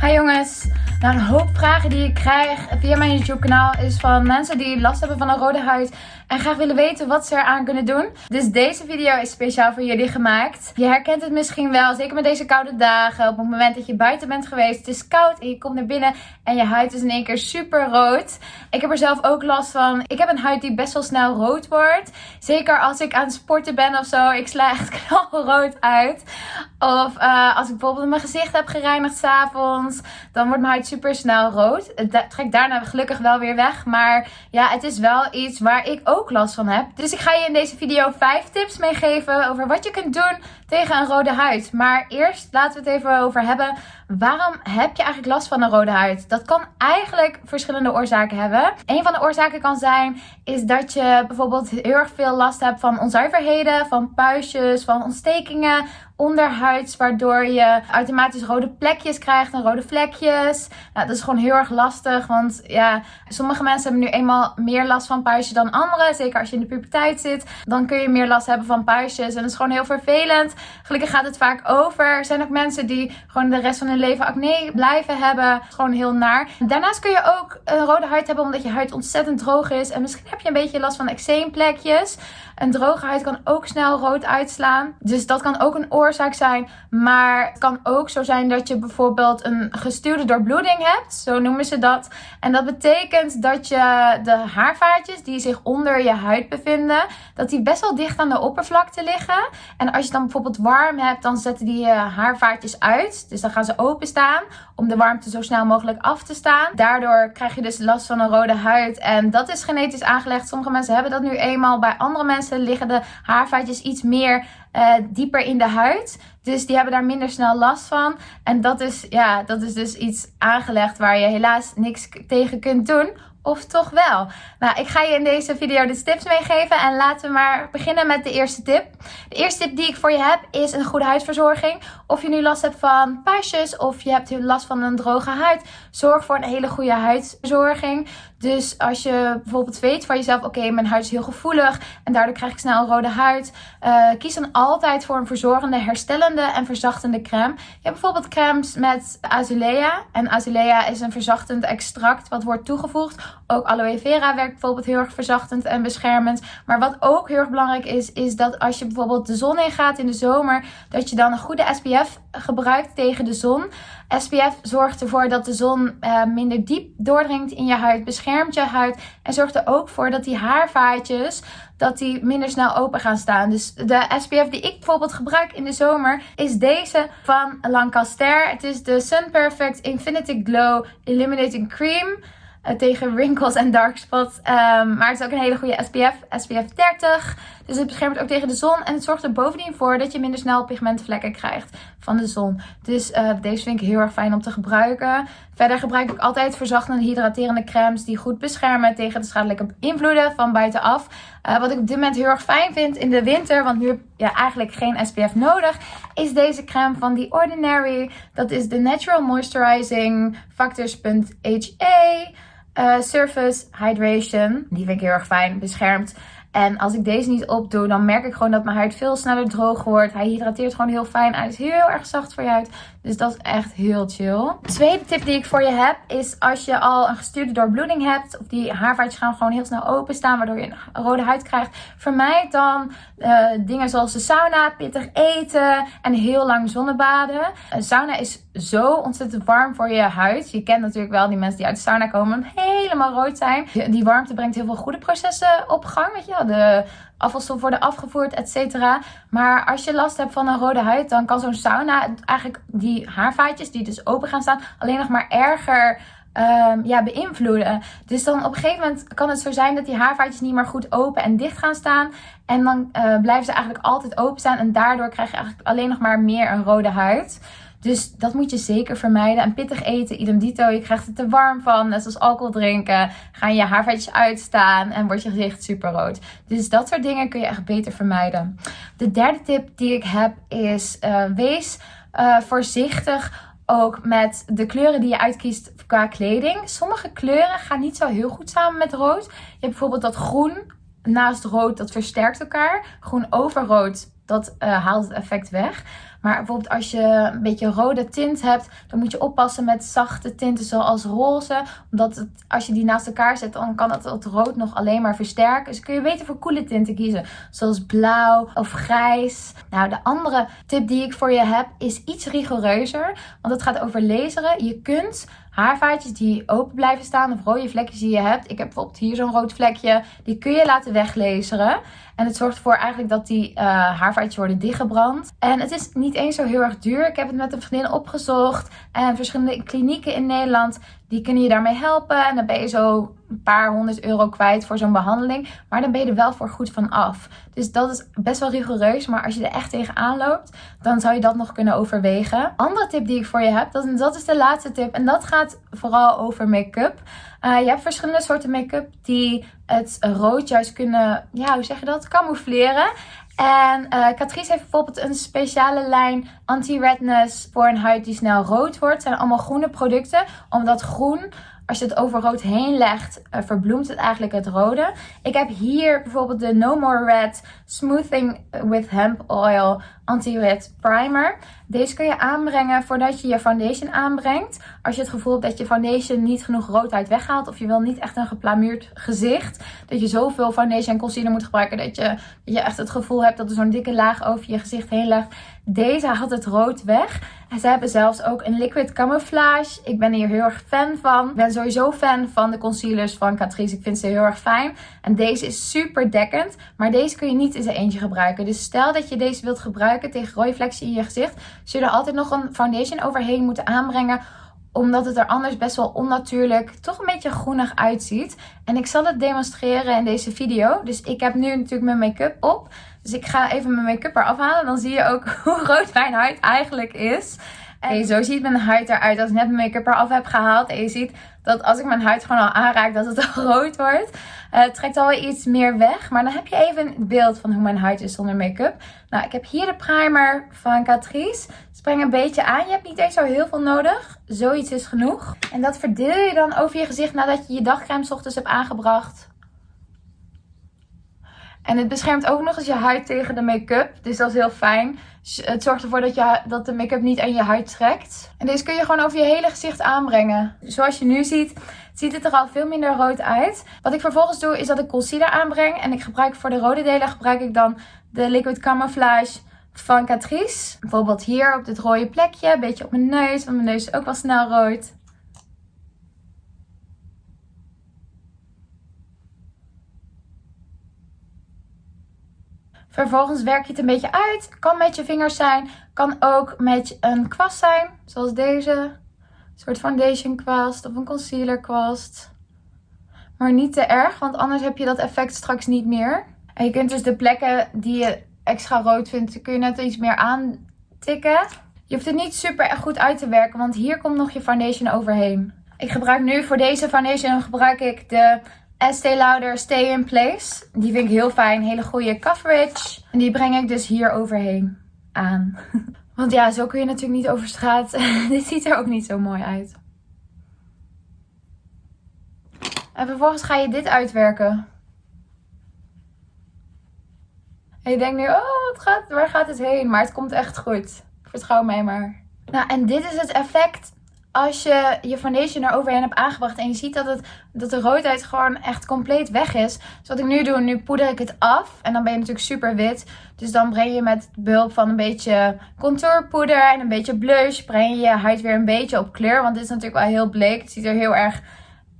Hi jongens. Nou, een hoop vragen die ik krijg via mijn YouTube kanaal is van mensen die last hebben van een rode huid en graag willen weten wat ze eraan kunnen doen. Dus deze video is speciaal voor jullie gemaakt. Je herkent het misschien wel, zeker met deze koude dagen. Op het moment dat je buiten bent geweest, het is koud en je komt naar binnen en je huid is in één keer super rood. Ik heb er zelf ook last van. Ik heb een huid die best wel snel rood wordt. Zeker als ik aan het sporten ben of zo. Ik sla echt knalrood uit. Of uh, als ik bijvoorbeeld mijn gezicht heb gereinigd s'avonds, dan wordt mijn huid super snel rood. Het trekt daarna gelukkig wel weer weg. Maar ja, het is wel iets waar ik ook last van heb. Dus ik ga je in deze video 5 tips meegeven over wat je kunt doen tegen een rode huid. Maar eerst laten we het even over hebben. Waarom heb je eigenlijk last van een rode huid? Dat kan eigenlijk verschillende oorzaken hebben. Een van de oorzaken kan zijn is dat je bijvoorbeeld heel erg veel last hebt van onzuiverheden, van puistjes, van ontstekingen onderhuids, waardoor je automatisch rode plekjes krijgt en rode vlekjes. Nou, dat is gewoon heel erg lastig, want ja, sommige mensen hebben nu eenmaal meer last van puistjes dan anderen. Zeker als je in de puberteit zit, dan kun je meer last hebben van puistjes en dat is gewoon heel vervelend. Gelukkig gaat het vaak over. Er zijn ook mensen die gewoon de rest van hun leven acne blijven hebben. Gewoon heel naar. Daarnaast kun je ook een rode huid hebben omdat je huid ontzettend droog is en misschien heb je een beetje last van eczeemplekjes. Een droge huid kan ook snel rood uitslaan. Dus dat kan ook een oorzaak zijn. Maar het kan ook zo zijn dat je bijvoorbeeld een gestuurde doorbloeding hebt. Zo noemen ze dat. En dat betekent dat je de haarvaatjes die zich onder je huid bevinden, dat die best wel dicht aan de oppervlakte liggen. En als je dan bijvoorbeeld warm hebt, dan zetten die eh, haarvaatjes uit. Dus dan gaan ze openstaan om de warmte zo snel mogelijk af te staan. Daardoor krijg je dus last van een rode huid. En dat is genetisch aangelegd. Sommige mensen hebben dat nu eenmaal. Bij andere mensen liggen de haarvaatjes iets meer uh, dieper in de huid. Dus die hebben daar minder snel last van. En dat is, ja, dat is dus iets aangelegd waar je helaas niks tegen kunt doen. Of toch wel? Nou, ik ga je in deze video de tips meegeven. En laten we maar beginnen met de eerste tip. De eerste tip die ik voor je heb is een goede huidverzorging. Of je nu last hebt van puistjes of je hebt last van een droge huid. Zorg voor een hele goede huidverzorging. Dus als je bijvoorbeeld weet van jezelf, oké, mijn huid is heel gevoelig en daardoor krijg ik snel een rode huid. Uh, kies dan altijd voor een verzorgende, herstellende en verzachtende crème. Je hebt bijvoorbeeld crèmes met azulea. En azulea is een verzachtend extract wat wordt toegevoegd. Ook aloe vera werkt bijvoorbeeld heel erg verzachtend en beschermend. Maar wat ook heel erg belangrijk is, is dat als je bijvoorbeeld de zon in gaat in de zomer, dat je dan een goede SPF gebruikt tegen de zon. SPF zorgt ervoor dat de zon uh, minder diep doordringt in je huid, beschermt je huid en zorgt er ook voor dat die haarvaatjes dat die minder snel open gaan staan. Dus de SPF die ik bijvoorbeeld gebruik in de zomer is deze van Lancaster. Het is de Sun Perfect Infinity Glow Illuminating Cream. Uh, tegen wrinkles en dark spots. Um, maar het is ook een hele goede SPF. SPF 30. Dus het beschermt ook tegen de zon. En het zorgt er bovendien voor dat je minder snel pigmentvlekken krijgt van de zon. Dus uh, deze vind ik heel erg fijn om te gebruiken. Verder gebruik ik altijd verzachtende hydraterende crèmes die goed beschermen tegen de schadelijke invloeden van buitenaf. Uh, wat ik op dit moment heel erg fijn vind in de winter, want nu heb je ja, eigenlijk geen SPF nodig, is deze crème van The Ordinary. Dat is de Natural Moisturizing Factors.HA. Uh, surface Hydration. Die vind ik heel erg fijn. Beschermt en als ik deze niet opdoe, dan merk ik gewoon dat mijn huid veel sneller droog wordt. Hij hydrateert gewoon heel fijn. Hij is heel erg zacht voor je huid. Dus dat is echt heel chill. tweede tip die ik voor je heb is als je al een gestuurde doorbloeding hebt. Of die haarvaatjes gaan gewoon heel snel openstaan. Waardoor je een rode huid krijgt. Vermijd dan uh, dingen zoals de sauna, pittig eten en heel lang zonnebaden. Een sauna is zo ontzettend warm voor je huid. Je kent natuurlijk wel die mensen die uit de sauna komen helemaal rood zijn. Die warmte brengt heel veel goede processen op gang. Weet je wel, de afvalstoffen worden afgevoerd, et cetera. Maar als je last hebt van een rode huid, dan kan zo'n sauna eigenlijk die haarvaatjes die dus open gaan staan, alleen nog maar erger um, ja, beïnvloeden. Dus dan op een gegeven moment kan het zo zijn dat die haarvaatjes niet meer goed open en dicht gaan staan. En dan uh, blijven ze eigenlijk altijd open staan. En daardoor krijg je eigenlijk alleen nog maar meer een rode huid. Dus dat moet je zeker vermijden. En pittig eten, idem dito. Je krijgt het te warm van. Net zoals alcohol drinken. Gaan je haarvetjes uitstaan. En wordt je gezicht super rood. Dus dat soort dingen kun je echt beter vermijden. De derde tip die ik heb is uh, wees uh, voorzichtig ook met de kleuren die je uitkiest qua kleding. Sommige kleuren gaan niet zo heel goed samen met rood. Je hebt bijvoorbeeld dat groen naast rood, dat versterkt elkaar. Groen over rood, dat uh, haalt het effect weg. Maar bijvoorbeeld als je een beetje rode tint hebt, dan moet je oppassen met zachte tinten zoals roze. Omdat het, als je die naast elkaar zet, dan kan het, het rood nog alleen maar versterken. Dus kun je beter voor koele tinten kiezen. Zoals blauw of grijs. Nou, de andere tip die ik voor je heb is iets rigoureuzer. Want het gaat over laseren. Je kunt haarvaatjes die open blijven staan of rode vlekjes die je hebt. Ik heb bijvoorbeeld hier zo'n rood vlekje. Die kun je laten weglezeren. En het zorgt ervoor eigenlijk dat die uh, worden dichtgebrand. En het is niet eens zo heel erg duur. Ik heb het met een vriendin opgezocht. En verschillende klinieken in Nederland die kunnen je daarmee helpen. En dan ben je zo een paar honderd euro kwijt voor zo'n behandeling. Maar dan ben je er wel voor goed van af. Dus dat is best wel rigoureus. Maar als je er echt tegenaan loopt, dan zou je dat nog kunnen overwegen. Andere tip die ik voor je heb, dat, dat is de laatste tip. En dat gaat vooral over make-up. Uh, je hebt verschillende soorten make-up die het rood juist kunnen, ja, hoe zeg je dat, camoufleren. En uh, Catrice heeft bijvoorbeeld een speciale lijn anti-redness voor een huid die snel rood wordt. Het zijn allemaal groene producten, omdat groen als je het over rood heen legt, uh, verbloemt het eigenlijk het rode. Ik heb hier bijvoorbeeld de No More Red Smoothing with Hemp Oil Anti-Red Primer. Deze kun je aanbrengen voordat je je foundation aanbrengt. Als je het gevoel hebt dat je foundation niet genoeg roodheid weghaalt. Of je wil niet echt een geplamuurd gezicht. Dat je zoveel foundation en concealer moet gebruiken. Dat je, dat je echt het gevoel hebt dat er zo'n dikke laag over je gezicht heen legt. Deze haalt het rood weg. En ze hebben zelfs ook een liquid camouflage. Ik ben hier heel erg fan van. Ik ben sowieso fan van de concealers van Catrice. Ik vind ze heel erg fijn. En deze is super dekkend. Maar deze kun je niet in zijn eentje gebruiken. Dus stel dat je deze wilt gebruiken tegen vlekjes in je gezicht. Zul je er altijd nog een foundation overheen moeten aanbrengen omdat het er anders best wel onnatuurlijk, toch een beetje groenig uitziet. En ik zal het demonstreren in deze video. Dus ik heb nu natuurlijk mijn make-up op. Dus ik ga even mijn make-up eraf halen. Dan zie je ook hoe rood mijn huid eigenlijk is. En zo ziet mijn huid eruit als ik net mijn make-up eraf heb gehaald. En je ziet dat als ik mijn huid gewoon al aanraak, dat het al rood wordt. Uh, het trekt alweer iets meer weg. Maar dan heb je even een beeld van hoe mijn huid is zonder make-up. Nou, ik heb hier de primer van Catrice. Spreng een beetje aan. Je hebt niet eens zo heel veel nodig. Zoiets is genoeg. En dat verdeel je dan over je gezicht nadat je je dagcreme ochtends hebt aangebracht. En het beschermt ook nog eens je huid tegen de make-up. Dus dat is heel fijn. Het zorgt ervoor dat, je, dat de make-up niet aan je huid trekt. En deze kun je gewoon over je hele gezicht aanbrengen. Zoals je nu ziet, ziet het er al veel minder rood uit. Wat ik vervolgens doe, is dat ik concealer aanbreng. En ik gebruik voor de rode delen gebruik ik dan de Liquid Camouflage van Catrice. Bijvoorbeeld hier op dit rode plekje. Een beetje op mijn neus, want mijn neus is ook wel snel rood. Vervolgens werk je het een beetje uit. Kan met je vingers zijn. Kan ook met een kwast zijn. Zoals deze. Een soort foundation kwast of een concealer kwast. Maar niet te erg, want anders heb je dat effect straks niet meer. En je kunt dus de plekken die je extra rood vindt, kun je net iets meer aantikken. Je hoeft het niet super goed uit te werken, want hier komt nog je foundation overheen. Ik gebruik nu voor deze foundation gebruik ik de Estee Lauder Stay in Place. Die vind ik heel fijn. Hele goede coverage. En die breng ik dus hier overheen aan. Want ja, zo kun je natuurlijk niet over straat. Dit ziet er ook niet zo mooi uit. En vervolgens ga je dit uitwerken. En je denkt nu, oh, gaat, waar gaat het heen? Maar het komt echt goed. Vertrouw mij maar. Nou, en dit is het effect als je je foundation er overheen hebt aangebracht en je ziet dat, het, dat de roodheid gewoon echt compleet weg is. Dus wat ik nu doe, nu poeder ik het af en dan ben je natuurlijk super wit. Dus dan breng je met behulp van een beetje contourpoeder en een beetje blush, breng je je huid weer een beetje op kleur. Want dit is natuurlijk wel heel bleek. Het ziet er heel erg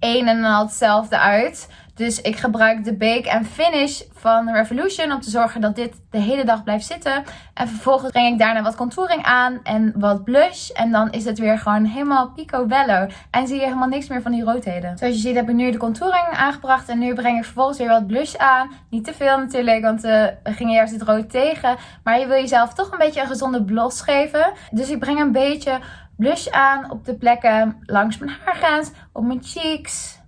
een en al hetzelfde uit. Dus ik gebruik de Bake and Finish van Revolution om te zorgen dat dit de hele dag blijft zitten. En vervolgens breng ik daarna wat contouring aan en wat blush. En dan is het weer gewoon helemaal picobello. En zie je helemaal niks meer van die roodheden. Zoals je ziet heb ik nu de contouring aangebracht. En nu breng ik vervolgens weer wat blush aan. Niet te veel natuurlijk, want uh, we gingen juist dit rood tegen. Maar je wil jezelf toch een beetje een gezonde blos geven. Dus ik breng een beetje blush aan op de plekken langs mijn haargrens, op mijn cheeks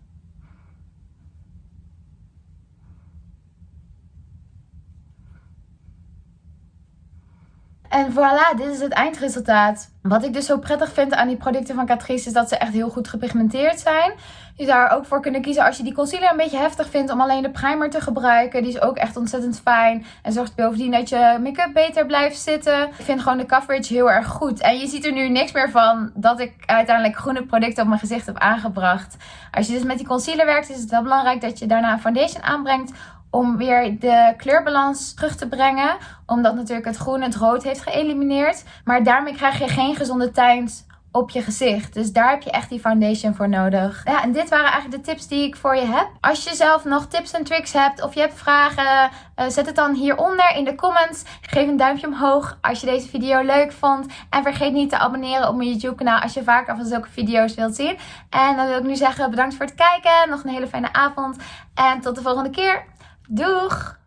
En voilà, dit is het eindresultaat. Wat ik dus zo prettig vind aan die producten van Catrice is dat ze echt heel goed gepigmenteerd zijn. Je zou er ook voor kunnen kiezen als je die concealer een beetje heftig vindt om alleen de primer te gebruiken. Die is ook echt ontzettend fijn en zorgt bovendien dat je make-up beter blijft zitten. Ik vind gewoon de coverage heel erg goed. En je ziet er nu niks meer van dat ik uiteindelijk groene producten op mijn gezicht heb aangebracht. Als je dus met die concealer werkt is het wel belangrijk dat je daarna een foundation aanbrengt om weer de kleurbalans terug te brengen. Omdat natuurlijk het groen het rood heeft geëlimineerd. Maar daarmee krijg je geen gezonde tint op je gezicht. Dus daar heb je echt die foundation voor nodig. Ja, en dit waren eigenlijk de tips die ik voor je heb. Als je zelf nog tips en tricks hebt of je hebt vragen, uh, zet het dan hieronder in de comments. Geef een duimpje omhoog als je deze video leuk vond. En vergeet niet te abonneren op mijn YouTube kanaal als je vaker van zulke video's wilt zien. En dan wil ik nu zeggen bedankt voor het kijken. Nog een hele fijne avond. En tot de volgende keer. Doeg!